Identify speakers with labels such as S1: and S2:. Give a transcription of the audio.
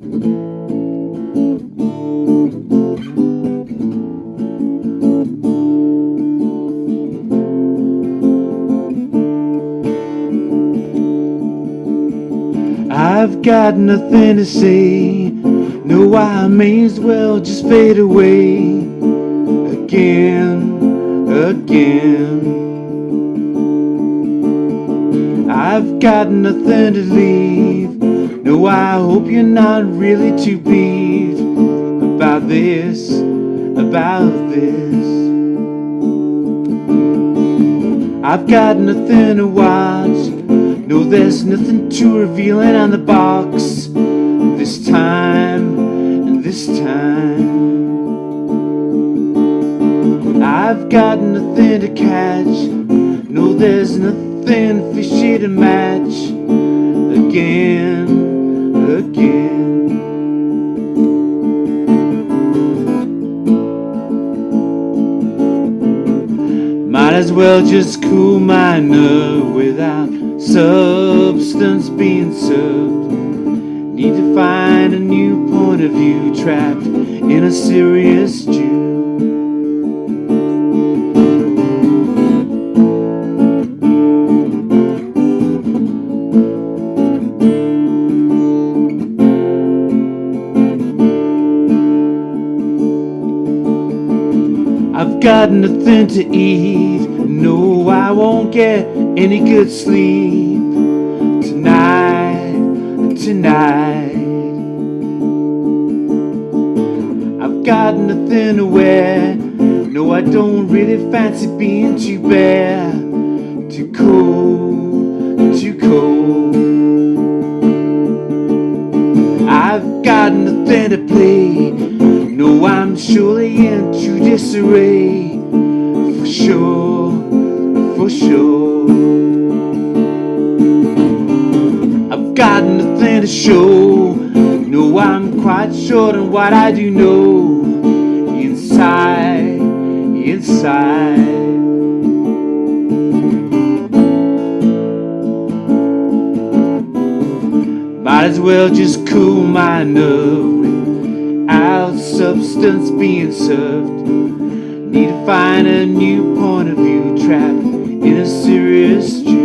S1: I've got nothing to say. No, I may as well just fade away again, again. I've got nothing to leave. No, I hope you're not really too peeved about this, about this. I've got nothing to watch. No, there's nothing too revealing on the box this time, this time. I've got nothing to catch. No, there's nothing fishy to match again, Might as well just cool my nerve without substance being served. Need to find a new point of view trapped in a serious got nothing to eat. No, I won't get any good sleep tonight, tonight. I've got nothing to wear. No, I don't really fancy being too bare, too cold, too cold. I've got nothing to play. I'm surely in true disarray, for sure, for sure. I've got nothing to show. No, I'm quite short on what I do know. Inside, inside. Might as well just cool my nerve without substance being served. Need to find a new point of view trapped in a serious dream.